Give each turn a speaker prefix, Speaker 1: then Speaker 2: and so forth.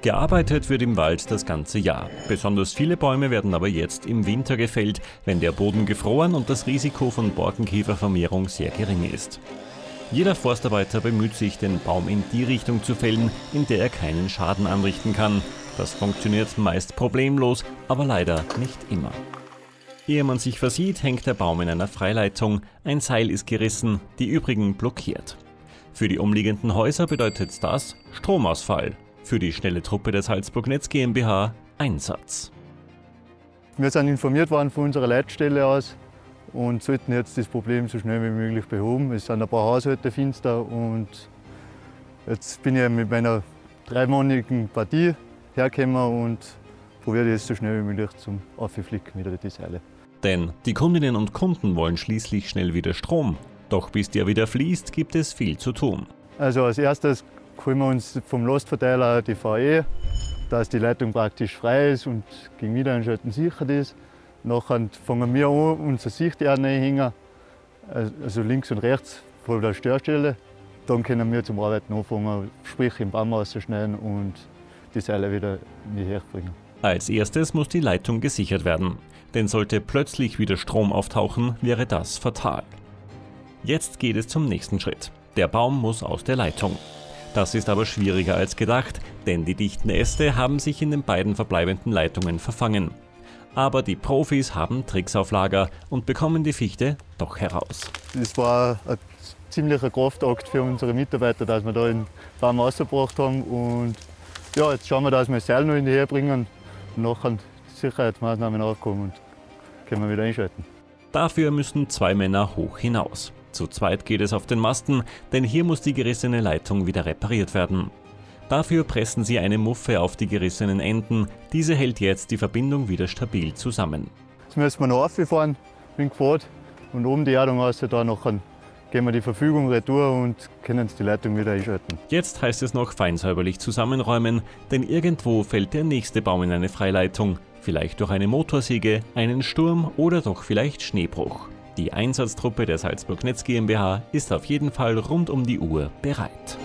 Speaker 1: Gearbeitet wird im Wald das ganze Jahr. Besonders viele Bäume werden aber jetzt im Winter gefällt, wenn der Boden gefroren und das Risiko von Borkenkäfervermehrung sehr gering ist. Jeder Forstarbeiter bemüht sich, den Baum in die Richtung zu fällen, in der er keinen Schaden anrichten kann. Das funktioniert meist problemlos, aber leider nicht immer. Ehe man sich versieht, hängt der Baum in einer Freileitung, ein Seil ist gerissen, die übrigen blockiert. Für die umliegenden Häuser bedeutet das Stromausfall, für die schnelle Truppe der Salzburg Netz GmbH Einsatz.
Speaker 2: Wir sind informiert worden von unserer Leitstelle aus und sollten jetzt das Problem so schnell wie möglich behoben. Es sind ein paar Haushalte finster und jetzt bin ich mit meiner dreimonatigen Partie hergekommen und probiere das so schnell wie möglich zum Aufflicken wieder die Seile.
Speaker 1: Denn die Kundinnen und Kunden wollen schließlich schnell wieder Strom. Doch bis der wieder fließt, gibt es viel zu tun.
Speaker 2: Also als erstes holen wir uns vom Lastverteiler die VE, dass die Leitung praktisch frei ist und gegen Wiedereinschalten sichert ist. Nachher fangen wir an, unsere Sichterne hängen, also links und rechts von der Störstelle. Dann können wir zum Arbeiten anfangen, sprich im Baum auszuschneiden und die Seile wieder in die Höhe bringen.
Speaker 1: Als erstes muss die Leitung gesichert werden, denn sollte plötzlich wieder Strom auftauchen, wäre das fatal. Jetzt geht es zum nächsten Schritt. Der Baum muss aus der Leitung. Das ist aber schwieriger als gedacht, denn die dichten Äste haben sich in den beiden verbleibenden Leitungen verfangen. Aber die Profis haben Tricks auf Lager und bekommen die Fichte doch heraus.
Speaker 2: Es war ein ziemlicher Kraftakt für unsere Mitarbeiter, dass wir da den Baum rausgebracht haben. Und ja, jetzt schauen wir, dass wir das Seil noch in die Höhe bringen und nachher Sicherheitsmaßnahmen aufkommen und können wir wieder einschalten.
Speaker 1: Dafür müssen zwei Männer hoch hinaus. Zu zweit geht es auf den Masten, denn hier muss die gerissene Leitung wieder repariert werden. Dafür pressen sie eine Muffe auf die gerissenen Enden. Diese hält jetzt die Verbindung wieder stabil zusammen.
Speaker 2: Jetzt müssen wir noch auffahren dem Quad und oben die Erdung raus, da nachher gehen wir die Verfügung retour und können die Leitung wieder einschalten.
Speaker 1: Jetzt heißt es noch feinsäuberlich zusammenräumen, denn irgendwo fällt der nächste Baum in eine Freileitung. Vielleicht durch eine Motorsäge, einen Sturm oder doch vielleicht Schneebruch. Die Einsatztruppe der Salzburg Netz GmbH ist auf jeden Fall rund um die Uhr bereit.